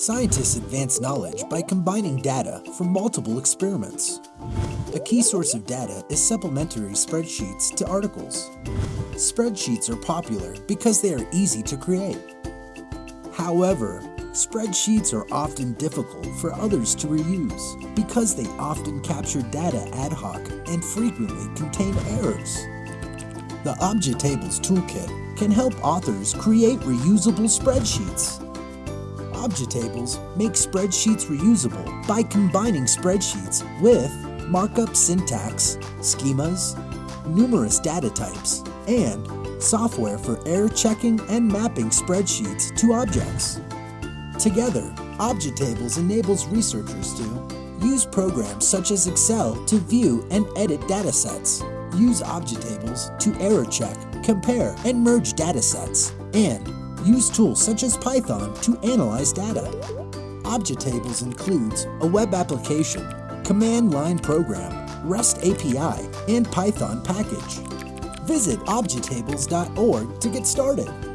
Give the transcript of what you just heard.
Scientists advance knowledge by combining data from multiple experiments. A key source of data is supplementary spreadsheets to articles. Spreadsheets are popular because they are easy to create. However, spreadsheets are often difficult for others to reuse because they often capture data ad hoc and frequently contain errors. The ObjTables Toolkit can help authors create reusable spreadsheets. ObjTables make spreadsheets reusable by combining spreadsheets with markup syntax, schemas, numerous data types, and software for error checking and mapping spreadsheets to objects. Together, ObjTables enables researchers to use programs such as Excel to view and edit datasets, use ObjTables to error check, compare, and merge datasets, and use tools such as Python to analyze data. ObjTables includes a web application, command line program, REST API, and Python package. Visit objtables.org to get started.